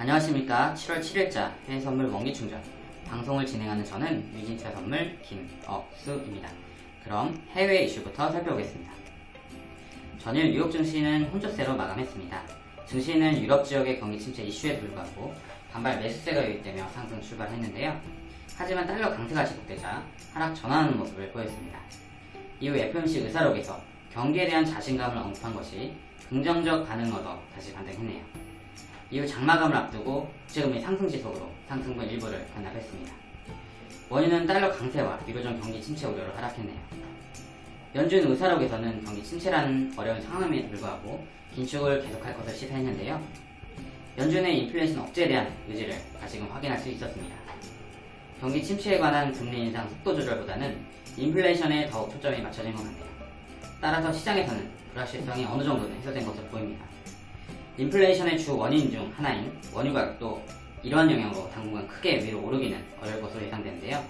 안녕하십니까 7월 7일자 해외선물 원기충전 방송을 진행하는 저는 유진차 선물 김억수입니다. 그럼 해외 이슈부터 살펴보겠습니다. 전일 뉴욕 증시는 혼조세로 마감했습니다. 증시는 유럽 지역의 경기 침체 이슈에 불구하고 반발 매수세가 유입되며 상승 출발했는데요. 하지만 달러 강세가 지속되자 하락 전환하는 모습을 보였습니다. 이후 FMC 의사록에서 경기에 대한 자신감을 언급한 것이 긍정적 반응을 얻어 다시 반등했네요. 이후 장마감을 앞두고 국제금리 상승 지속으로 상승분 일부를 반납했습니다. 원유는 달러 강세와 유로존 경기 침체 우려로 하락했네요. 연준 의사록에서는 경기 침체라는 어려운 상황임에 불구하고 긴축을 계속할 것을 시사했는데요. 연준의 인플레이션 억제에 대한 의지를 다시금 확인할 수 있었습니다. 경기 침체에 관한 금리 인상 속도 조절보다는 인플레이션에 더욱 초점이 맞춰진 것 같네요. 따라서 시장에서는 불확실성이 어느 정도는 해소된 것으로 보입니다. 인플레이션의 주 원인 중 하나인 원유 가격도 이러한 영향으로 당분간 크게 위로 오르기는 어려울 것으로 예상되는데요.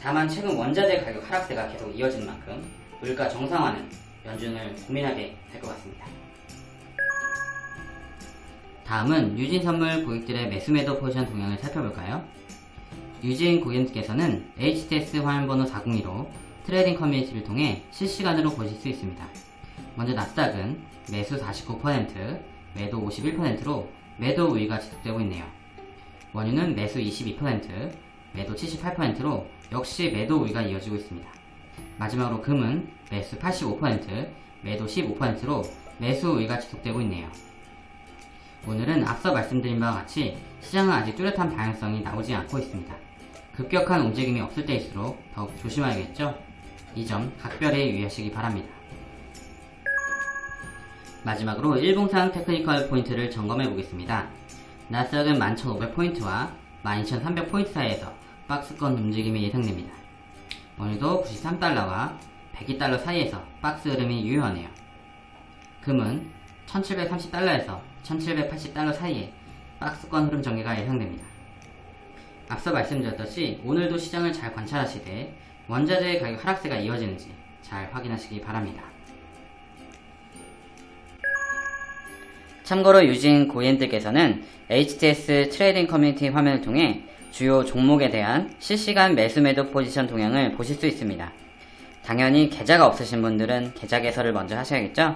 다만 최근 원자재 가격 하락세가 계속 이어진 만큼 물가 정상화는 연준을 고민하게 될 것 같습니다. 다음은 유진 선물 고객들의 매수매도 포지션 동향을 살펴볼까요? 유진 고객님께서는 HTS 화면번호 402로 trading 커뮤니티를 통해 실시간으로 보실 수 있습니다. 먼저 나스닥은 매수 49%, 매도 51%로 매도 우위가 지속되고 있네요. 원유는 매수 22%, 매도 78%로 역시 매도 우위가 이어지고 있습니다. 마지막으로 금은 매수 85%, 매도 15%로 매수 우위가 지속되고 있네요. 오늘은 앞서 말씀드린 바와 같이 시장은 아직 뚜렷한 방향성이 나오지 않고 있습니다. 급격한 움직임이 없을 때일수록 더욱 조심해야겠죠? 이 점 각별히 유의하시기 바랍니다. 마지막으로 일봉상 technical point를 점검해 보겠습니다. 나스닥은 11,500포인트와 12,300포인트 사이에서 박스권 움직임이 예상됩니다. 원유도 93달러와 102달러 사이에서 박스 흐름이 유효하네요. 금은 1730달러에서 1780달러 사이에 박스권 흐름 전개가 예상됩니다. 앞서 말씀드렸듯이 오늘도 시장을 잘 관찰하시되 원자재의 가격 하락세가 이어지는지 잘 확인하시기 바랍니다. 참고로 유진 고객님들께서는 HTS trading 커뮤니티 화면을 통해 주요 종목에 대한 실시간 매수 매도 포지션 동향을 보실 수 있습니다. 당연히 계좌가 없으신 분들은 계좌 개설을 먼저 하셔야겠죠?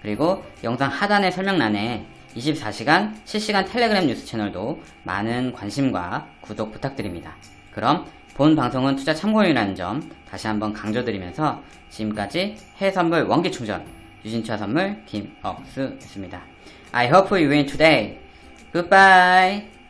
그리고 영상 하단의 설명란에 24시간 실시간 텔레그램 뉴스 채널도 많은 관심과 구독 부탁드립니다. 그럼 본 방송은 투자 참고용이라는 점 다시 한번 강조드리면서 지금까지 해외선물 원기충전 유진차 선물 김억수였습니다. I hope you win today. Goodbye.